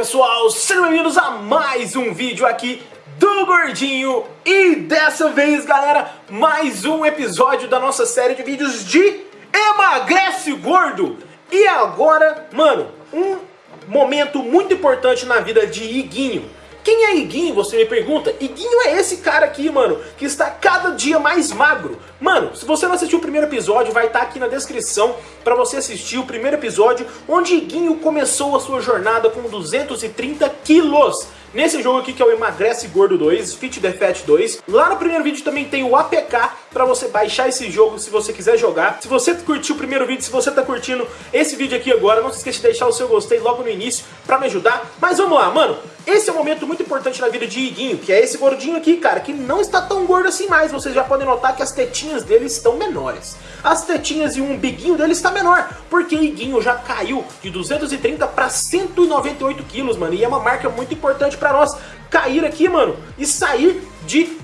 pessoal, sejam bem-vindos a mais um vídeo aqui do Gordinho. E dessa vez, galera, mais um episódio da nossa série de vídeos de Emagrece Gordo. E agora, mano, um momento muito importante na vida de Iguinho quem é Iguinho, você me pergunta? Iguinho é esse cara aqui, mano, que está cada dia mais magro. Mano, se você não assistiu o primeiro episódio, vai estar aqui na descrição para você assistir o primeiro episódio, onde Iguinho começou a sua jornada com 230 quilos. Nesse jogo aqui que é o Emagrece Gordo 2, Fit the Fat 2. Lá no primeiro vídeo também tem o APK para você baixar esse jogo se você quiser jogar. Se você curtiu o primeiro vídeo, se você tá curtindo esse vídeo aqui agora, não se esqueça de deixar o seu gostei logo no início para me ajudar. Mas vamos lá, mano. Esse é um momento muito importante na vida de Iguinho, que é esse gordinho aqui, cara, que não está tão gordo assim mais. Vocês já podem notar que as tetinhas dele estão menores. As tetinhas e o umbiguinho dele está menor, porque Iguinho já caiu de 230 para 198 quilos, mano. E é uma marca muito importante pra nós cair aqui, mano, e sair de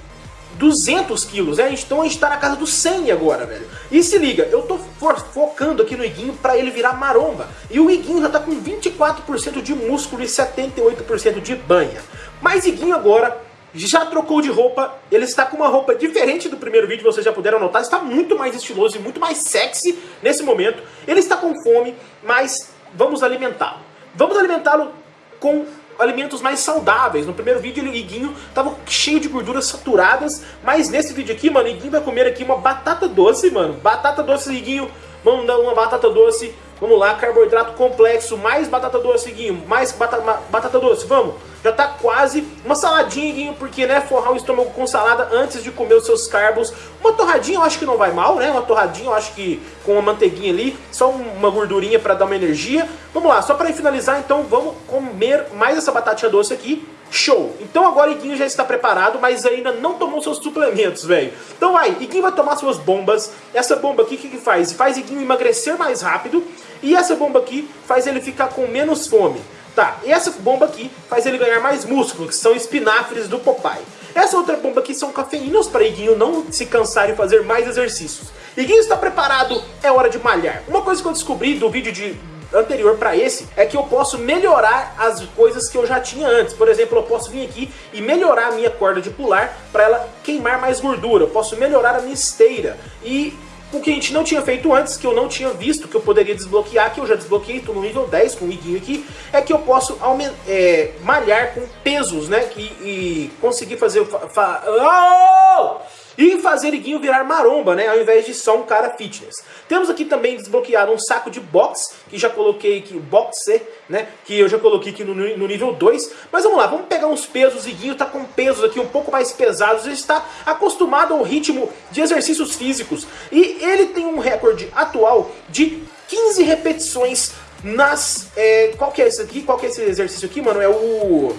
200 quilos, né? Então a gente tá na casa dos 100 agora, velho. E se liga, eu tô focando aqui no Iguinho pra ele virar maromba. E o Iguinho já tá com 24% de músculo e 78% de banha. Mas Iguinho agora já trocou de roupa, ele está com uma roupa diferente do primeiro vídeo, vocês já puderam notar, está muito mais estiloso e muito mais sexy nesse momento. Ele está com fome, mas vamos alimentá-lo. Vamos alimentá-lo com alimentos mais saudáveis. No primeiro vídeo, o Iguinho tava cheio de gorduras saturadas, mas nesse vídeo aqui, mano, o Iguinho vai comer aqui uma batata doce, mano. Batata doce, Iguinho, vamos dar uma batata doce. Vamos lá, carboidrato complexo, mais batata doce, Iguinho, mais batata, batata doce, vamos. Já tá quase uma saladinha, Iguinho, porque, né, forrar o estômago com salada antes de comer os seus carbos. Uma torradinha eu acho que não vai mal, né, uma torradinha eu acho que com uma manteiguinha ali, só uma gordurinha para dar uma energia. Vamos lá, só para finalizar, então, vamos comer mais essa batatinha doce aqui. Show! Então agora Iguinho já está preparado, mas ainda não tomou seus suplementos, velho. Então vai, Iguinho vai tomar suas bombas. Essa bomba aqui, o que, que faz? Faz Iguinho emagrecer mais rápido e essa bomba aqui faz ele ficar com menos fome. Tá, e essa bomba aqui faz ele ganhar mais músculo, que são espinafres do Popeye. Essa outra bomba aqui são cafeínas para Iguinho não se cansar e fazer mais exercícios. Iguinho está preparado, é hora de malhar. Uma coisa que eu descobri do vídeo de anterior para esse é que eu posso melhorar as coisas que eu já tinha antes. Por exemplo, eu posso vir aqui e melhorar a minha corda de pular para ela queimar mais gordura. Eu posso melhorar a minha esteira. E o que a gente não tinha feito antes, que eu não tinha visto, que eu poderia desbloquear, que eu já desbloqueei, estou no nível 10 com o iguinho aqui, é que eu posso é, malhar com pesos, né? E, e conseguir fazer... Fa oh! E fazer Iguinho virar maromba, né? Ao invés de só um cara fitness. Temos aqui também desbloqueado um saco de box, que já coloquei aqui, boxe, né? Que eu já coloquei aqui no, no nível 2. Mas vamos lá, vamos pegar uns pesos. Iguinho tá com pesos aqui um pouco mais pesados. Ele está acostumado ao ritmo de exercícios físicos. E ele tem um recorde atual de 15 repetições nas... É, qual que é esse aqui? Qual que é esse exercício aqui, mano? É o...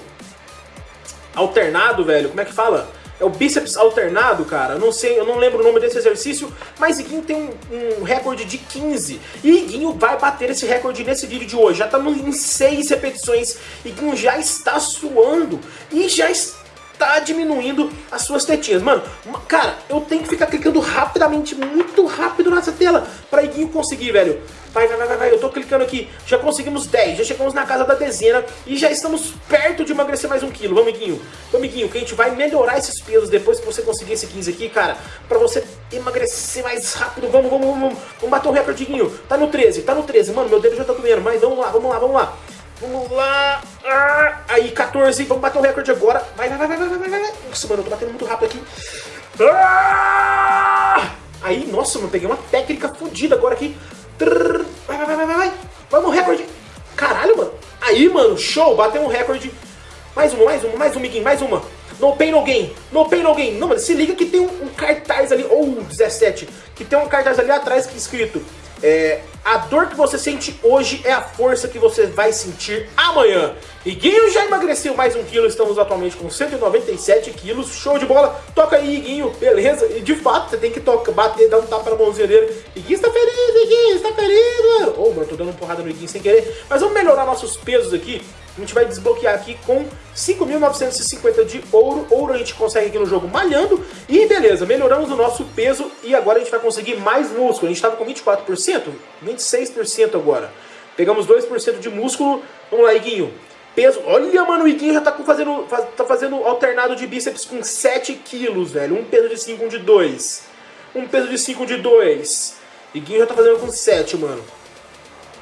Alternado, velho. Como é que fala? É o bíceps alternado, cara. Eu não sei, eu não lembro o nome desse exercício, mas Iguinho tem um, um recorde de 15. E Iguinho vai bater esse recorde nesse vídeo de hoje. Já estamos em 6 repetições. Iguinho já está suando e já está diminuindo as suas tetinhas. Mano, cara, eu tenho que ficar clicando rapidamente, muito rápido nessa tela, pra Iguinho conseguir, velho, Vai, vai, vai, vai, eu tô clicando aqui. Já conseguimos 10, já chegamos na casa da dezena e já estamos perto de emagrecer mais um quilo. Vamos, amiguinho. Vamos, amiguinho, que a gente vai melhorar esses pesos depois que você conseguir esse 15 aqui, cara. Pra você emagrecer mais rápido. Vamos, vamos, vamos. Vamos bater o recorde, Guinho. Tá no 13, tá no 13. Mano, meu dedo já tá doendo. Mas vamos lá, vamos lá, vamos lá. Vamos lá. Ah, aí, 14. Vamos bater o recorde agora. Vai, vai, vai, vai. Nossa, mano, eu tô batendo muito rápido aqui. Ah! Aí, nossa, mano, peguei uma técnica fodida agora aqui. Vai, vai, vai, vai, vai. Vamos, recorde. Caralho, mano. Aí, mano, show. Bateu um recorde. Mais uma, mais uma, mais um, Miguinho, mais uma. No pain, no gain. No pain, no gain. Não, mano, se liga que tem um, um cartaz ali, ou oh, 17, que tem um cartaz ali atrás que é escrito é, a dor que você sente hoje é a força que você vai sentir amanhã. E Guinho já emagreceu mais um quilo, estamos atualmente com 197 quilos, show de bola. Toca aí, Guinho, beleza? E de fato, você tem que tocar, bater, dar um tapa na mãozinha dele. E Guinho está feliz, Guinho, está mano. Ô, oh, mano, tô dando uma porrada no Guinho sem querer. Mas vamos melhorar nossos pesos aqui. A gente vai desbloquear aqui com 5.950 de ouro. Ouro a gente consegue aqui no jogo malhando. E beleza, melhoramos o nosso peso e agora a gente vai conseguir mais músculo. A gente estava com 24%, 26% agora. Pegamos 2% de músculo. Vamos lá, Iguinho. peso. Olha, mano, o Iguinho já tá fazendo, tá fazendo alternado de bíceps com 7 quilos, velho. Um peso de 5, um de 2. Um peso de 5, um de 2. Iguinho já tá fazendo com 7, mano.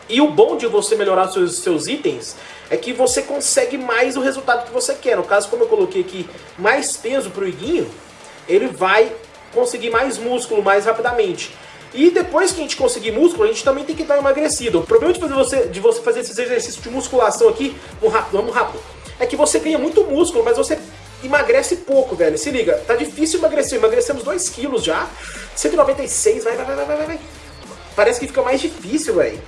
E o bom de você melhorar seus, seus itens é que você consegue mais o resultado que você quer. No caso, como eu coloquei aqui mais peso pro Iguinho, ele vai conseguir mais músculo mais rapidamente. E depois que a gente conseguir músculo, a gente também tem que dar uma emagrecida. O problema de, fazer você, de você fazer esses exercícios de musculação aqui, vamos rápido, vamos rápido, é que você ganha muito músculo, mas você emagrece pouco, velho. Se liga, tá difícil emagrecer. Emagrecemos 2 quilos já. 196, vai, vai, vai, vai, vai, vai. Parece que fica mais difícil, velho.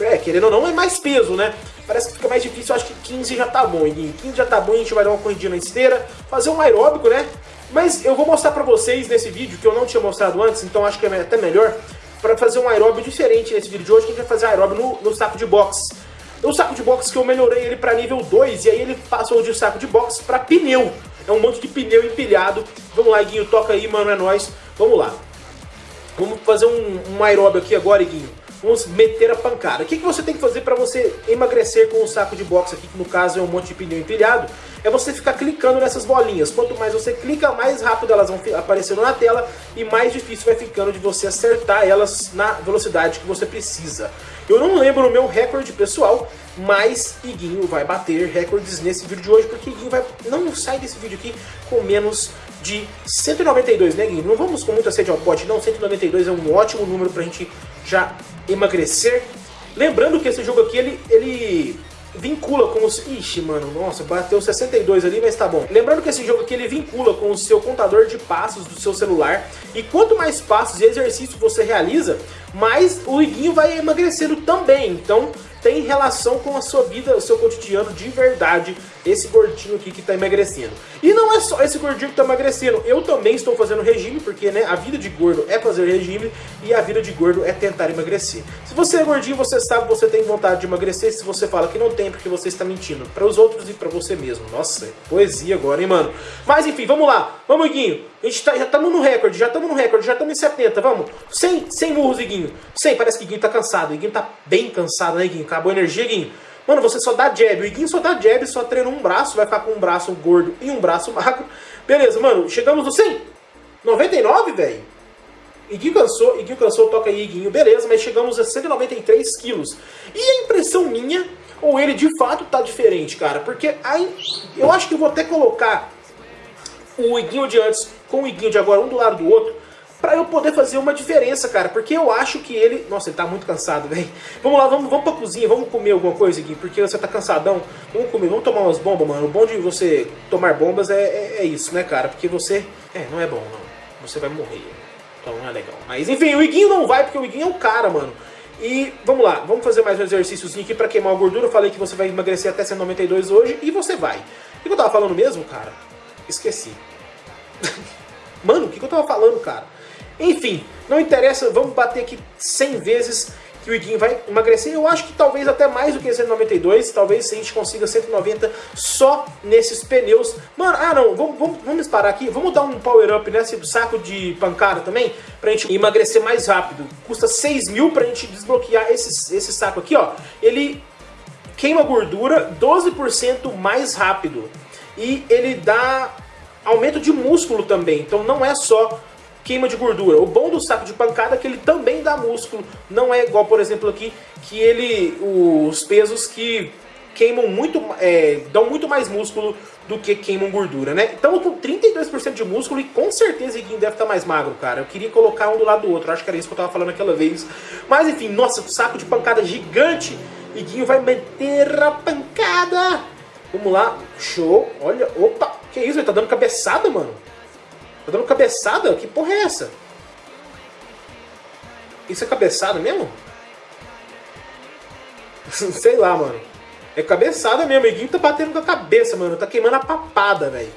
É, querendo ou não, é mais peso, né? Parece que fica mais difícil, eu acho que 15 já tá bom, Iguinho. 15 já tá bom, a gente vai dar uma corridinha na esteira, fazer um aeróbico, né? Mas eu vou mostrar pra vocês nesse vídeo, que eu não tinha mostrado antes, então acho que é até melhor, para fazer um aeróbio diferente nesse vídeo de hoje, que a gente vai fazer aeróbio no, no saco de boxe. O saco de boxe que eu melhorei ele para nível 2, e aí ele passou de saco de boxe para pneu. É um monte de pneu empilhado. Vamos lá, Iguinho, toca aí, mano, é nóis. Vamos lá. Vamos fazer um, um aeróbio aqui agora, Iguinho. Vamos meter a pancada. O que, que você tem que fazer para você emagrecer com o saco de boxe aqui, que no caso é um monte de pneu empilhado? é você ficar clicando nessas bolinhas. Quanto mais você clica, mais rápido elas vão aparecendo na tela e mais difícil vai ficando de você acertar elas na velocidade que você precisa. Eu não lembro o meu recorde pessoal, mas Iguinho vai bater recordes nesse vídeo de hoje, porque Iguinho vai, não sai desse vídeo aqui com menos de 192, né Iguinho? Não vamos com muita sede ao pote, não, 192 é um ótimo número pra gente já emagrecer. Lembrando que esse jogo aqui, ele, ele vincula com os... Ixi, mano, nossa, bateu 62 ali, mas tá bom. Lembrando que esse jogo aqui, ele vincula com o seu contador de passos do seu celular. E quanto mais passos e exercícios você realiza, mais o iguinho vai emagrecendo também. Então, tem relação com a sua vida, o seu cotidiano de verdade, esse gordinho aqui que está emagrecendo. E não é só esse gordinho que está emagrecendo, eu também estou fazendo regime, porque né, a vida de gordo é fazer regime e a vida de gordo é tentar emagrecer. Se você é gordinho, você sabe, você tem vontade de emagrecer, se você fala que não tem, porque você está mentindo para os outros e para você mesmo. Nossa, poesia agora, hein, mano? Mas enfim, vamos lá, vamos, Iguinho. A gente tá, já estamos no recorde, já estamos no recorde, já estamos em 70, vamos. Sem, sem murros, Iguinho. Sem, parece que Iguinho tá cansado. Iguinho tá bem cansado, né, Iguinho? Acabou a energia, Iguinho. Mano, você só dá jab. O Iguinho só dá jab, só treina um braço, vai ficar com um braço gordo e um braço magro. Beleza, mano, chegamos no 100. 99, velho. Iguinho cansou, Iguinho cansou, toca aí, Iguinho. Beleza, mas chegamos a 193 quilos. E a impressão minha, ou ele de fato tá diferente, cara. Porque aí, eu acho que eu vou até colocar o Iguinho de antes com o Iguinho de agora, um do lado do outro, pra eu poder fazer uma diferença, cara. Porque eu acho que ele... Nossa, ele tá muito cansado, velho. Vamos lá, vamos, vamos pra cozinha, vamos comer alguma coisa, Iguinho, porque você tá cansadão. Vamos comer, vamos tomar umas bombas, mano. O bom de você tomar bombas é, é, é isso, né, cara? Porque você... É, não é bom, não. Você vai morrer. Então não é legal. Mas enfim, o Iguinho não vai, porque o Iguinho é o cara, mano. E vamos lá, vamos fazer mais um exercíciozinho aqui pra queimar a gordura. Eu falei que você vai emagrecer até 192 hoje e você vai. O que eu tava falando mesmo, cara? Esqueci. Mano, o que eu tava falando, cara? Enfim, não interessa, vamos bater aqui 100 vezes que o Iguinho vai emagrecer. Eu acho que talvez até mais do que 192, talvez a gente consiga 190 só nesses pneus. Mano, ah não, vamos, vamos, vamos parar aqui, vamos dar um power up nesse saco de pancada também, pra gente emagrecer mais rápido. Custa 6 mil pra gente desbloquear esse, esse saco aqui, ó. Ele queima gordura 12% mais rápido. E ele dá aumento de músculo também. Então não é só queima de gordura. O bom do saco de pancada é que ele também dá músculo. Não é igual, por exemplo, aqui, que ele. os pesos que queimam muito. É, dão muito mais músculo do que queimam gordura, né? Então com 32% de músculo e com certeza Iguinho deve estar mais magro, cara. Eu queria colocar um do lado do outro, acho que era isso que eu tava falando aquela vez. Mas enfim, nossa, saco de pancada gigante. Iguinho vai meter a pancada. Vamos lá, show. Olha, opa, que isso? Ele tá dando cabeçada, mano? Tá dando cabeçada? Que porra é essa? Isso é cabeçada mesmo? Sei lá, mano. É cabeçada mesmo. Iguinho tá batendo com a cabeça, mano. Tá queimando a papada, velho.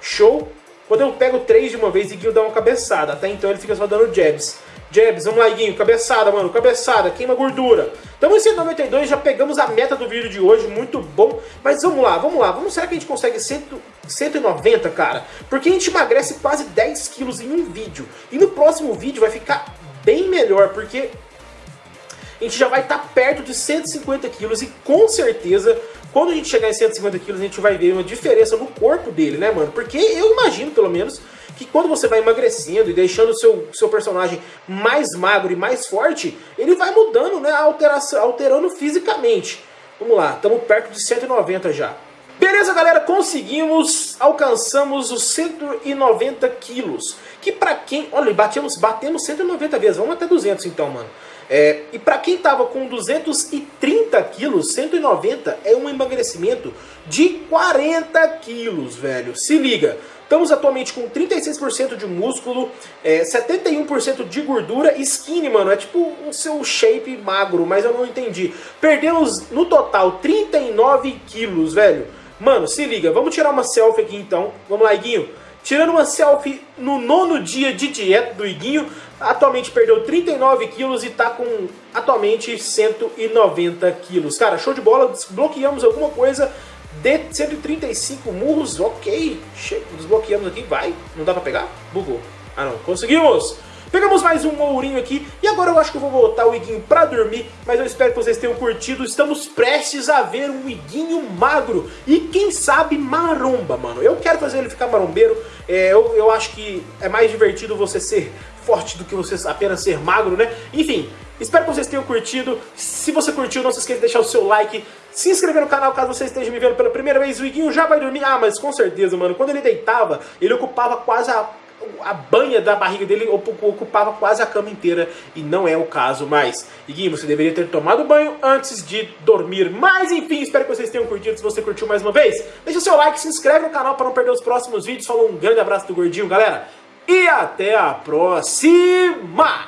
Show. Quando eu pego três de uma vez, o Iguinho dá uma cabeçada. Até então ele fica só dando jabs. Jabs, vamos lá, Iguinho. Cabeçada, mano. Cabeçada. Queima gordura. Estamos em 192, já pegamos a meta do vídeo de hoje. Muito bom. Mas vamos lá, vamos lá. Vamos, será que a gente consegue 100, 190, cara? Porque a gente emagrece quase 10 quilos em um vídeo. E no próximo vídeo vai ficar bem melhor, porque a gente já vai estar tá perto de 150 quilos e com certeza quando a gente chegar em 150 quilos, a gente vai ver uma diferença no corpo dele, né, mano? Porque eu imagino, pelo menos, que quando você vai emagrecendo e deixando o seu, seu personagem mais magro e mais forte, ele vai mudando, né, alteração, alterando fisicamente. Vamos lá, estamos perto de 190 já. Beleza, galera, conseguimos, alcançamos os 190 quilos. Que pra quem... Olha, batemos, batemos 190 vezes, vamos até 200 então, mano. É, e para quem tava com 230 quilos, 190 é um emagrecimento de 40 quilos, velho. Se liga, estamos atualmente com 36% de músculo, é, 71% de gordura, skinny, mano, é tipo o seu shape magro, mas eu não entendi. Perdemos no total 39 quilos, velho. Mano, se liga, vamos tirar uma selfie aqui então. Vamos lá, Iguinho. Tirando uma selfie no nono dia de dieta do Iguinho, atualmente perdeu 39 quilos e está com atualmente 190 quilos. Cara, show de bola, desbloqueamos alguma coisa de 135 murros, ok, desbloqueamos aqui, vai, não dá pra pegar? Bugou. Ah não, conseguimos! Pegamos mais um ourinho aqui e agora eu acho que eu vou voltar o Iguinho pra dormir, mas eu espero que vocês tenham curtido. Estamos prestes a ver um Iguinho magro e quem sabe maromba, mano. Eu quero fazer ele ficar marombeiro, é, eu, eu acho que é mais divertido você ser forte do que você apenas ser magro, né? Enfim, espero que vocês tenham curtido. Se você curtiu, não se esqueça de deixar o seu like, se inscrever no canal caso você esteja me vendo pela primeira vez. O Iguinho já vai dormir. Ah, mas com certeza, mano. Quando ele deitava, ele ocupava quase a a banha da barriga dele ocupava quase a cama inteira e não é o caso mais. Iguinho, você deveria ter tomado banho antes de dormir. Mas enfim, espero que vocês tenham curtido. Se você curtiu mais uma vez, deixa o seu like, se inscreve no canal para não perder os próximos vídeos. Falou um grande abraço do Gordinho, galera. E até a próxima!